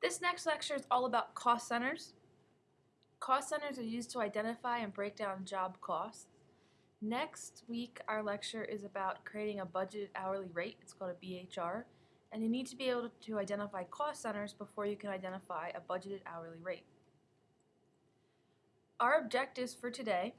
This next lecture is all about cost centers. Cost centers are used to identify and break down job costs. Next week, our lecture is about creating a budgeted hourly rate. It's called a BHR. And you need to be able to identify cost centers before you can identify a budgeted hourly rate. Our objectives for today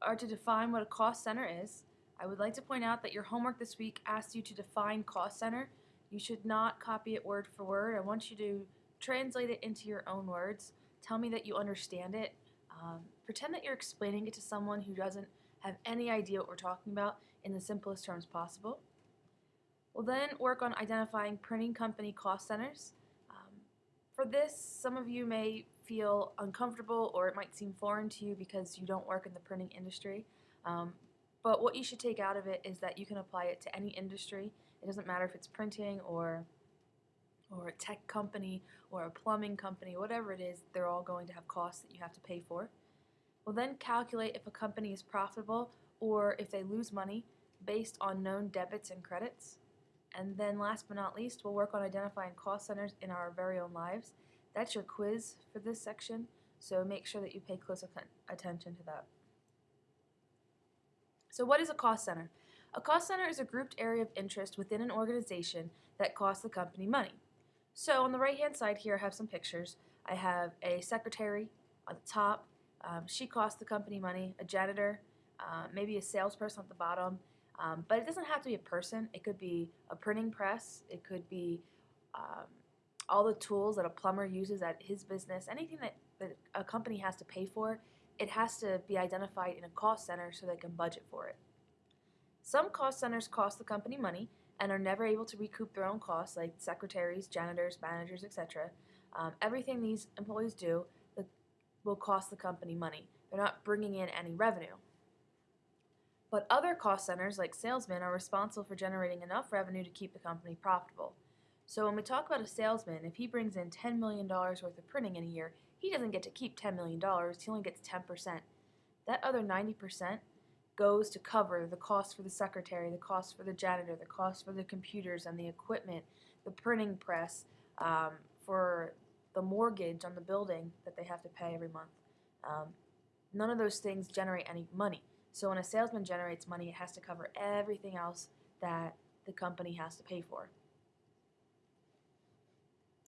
are to define what a cost center is. I would like to point out that your homework this week asks you to define cost center. You should not copy it word for word. I want you to translate it into your own words. Tell me that you understand it. Um, pretend that you're explaining it to someone who doesn't have any idea what we're talking about in the simplest terms possible. We'll then work on identifying printing company cost centers. Um, for this, some of you may feel uncomfortable or it might seem foreign to you because you don't work in the printing industry. Um, but what you should take out of it is that you can apply it to any industry. It doesn't matter if it's printing or or a tech company or a plumbing company, whatever it is, they're all going to have costs that you have to pay for. We'll then calculate if a company is profitable or if they lose money based on known debits and credits. And then last but not least, we'll work on identifying cost centers in our very own lives. That's your quiz for this section, so make sure that you pay close attention to that. So what is a cost center? A cost center is a grouped area of interest within an organization that costs the company money. So on the right hand side here I have some pictures. I have a secretary on the top. Um, she costs the company money. A janitor, uh, maybe a salesperson at the bottom. Um, but it doesn't have to be a person. It could be a printing press. It could be um, all the tools that a plumber uses at his business. Anything that, that a company has to pay for, it has to be identified in a cost center so they can budget for it. Some cost centers cost the company money, and are never able to recoup their own costs, like secretaries, janitors, managers, etc. Um, everything these employees do the, will cost the company money. They're not bringing in any revenue. But other cost centers, like salesmen, are responsible for generating enough revenue to keep the company profitable. So when we talk about a salesman, if he brings in $10 million worth of printing in a year, he doesn't get to keep $10 million, he only gets 10%. That other 90% goes to cover the cost for the secretary, the cost for the janitor, the cost for the computers and the equipment, the printing press, um, for the mortgage on the building that they have to pay every month. Um, none of those things generate any money. So when a salesman generates money, it has to cover everything else that the company has to pay for.